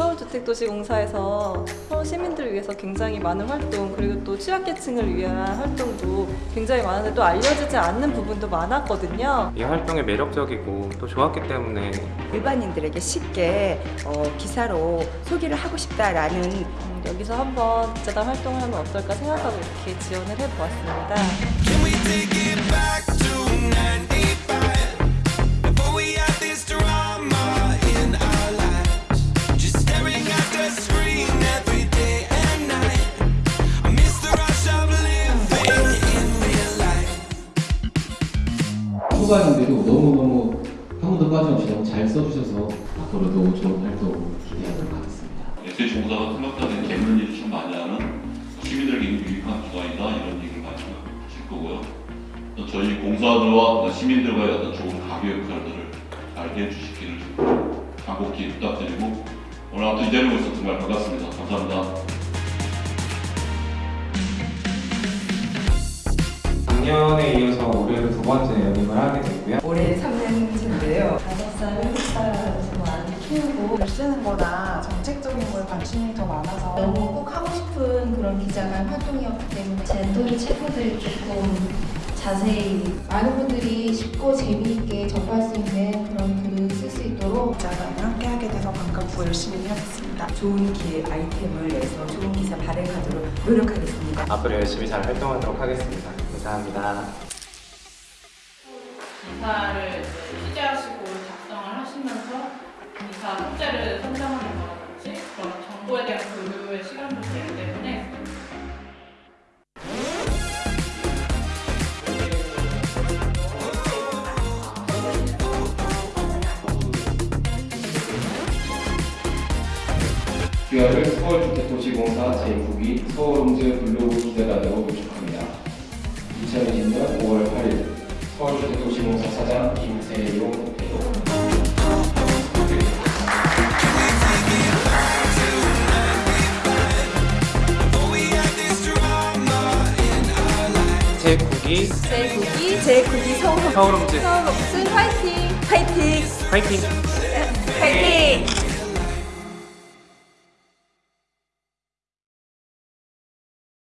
서울주택도시공사에서 서울 시민들을 위해서 굉장히 많은 활동 그리고 또 취약계층을 위한 활동도 굉장히 많은데 또 알려지지 않는 부분도 많았거든요. 이 활동이 매력적이고 또 좋았기 때문에 일반인들에게 쉽게 어, 기사로 소개를 하고 싶다라는 음, 여기서 한번 기자단 활동을 하면 어떨까 생각하고 이렇게 지원을 해보았습니다. 후반인데도 너무너무 한 번도 빠짐없이 너무 잘 써주셔서 앞으로도 좋은 활동 기대하도록 하겠습니다. SH 공사가 생각하는 일을 참 많이 하는 시민들에게 유익한 기관이다 이런 얘기를 많이 하실 거고요. 또 저희 공사들과 시민들과의 어떤 좋은 가교 역할들을 알게 해주시기를 간곡히 부탁드리고 오늘 아무튼 이 자리에 오셔서 정말 반갑습니다. 감사합니다. 작년에 이어서 올해로 두 번째 연임을 하게 됐고요. 올해 3년째인데요. 다섯 살, 일곱 살에서 많이 키우고 글 쓰는 거나 정책적인 거에 관심이 더 많아서 너무 꼭 하고 싶은 그런 기자단 활동이었기 때문에 젠토리 체포들이 조금 자세히 많은 분들이 쉽고 재미있게 접할 수 있는 그런 글을 쓸 수 있도록 기자단을 함께 하게 돼서 반갑고 열심히 하겠습니다. 좋은 기 아이템을 내서 좋은 기사 발행하도록 노력하겠습니다. 앞으로 열심히 잘 활동하도록 하겠습니다. 감사합니다. 기사를 취재하시고 작성을 하시면서 기사 소재를 선정하는 거라든지 그런 정보에 대한 교류의 시간도 되기 때문에 QR을 서울주택도시공사 제9기 서울홈즈 블로 사 사장 김세용 대표 Before we had this drama in our lives. 제9기 제9기, 제9기 서울 서울홈즈 서울 옥슨 화이팅! 화이팅! 파이팅! 화이팅!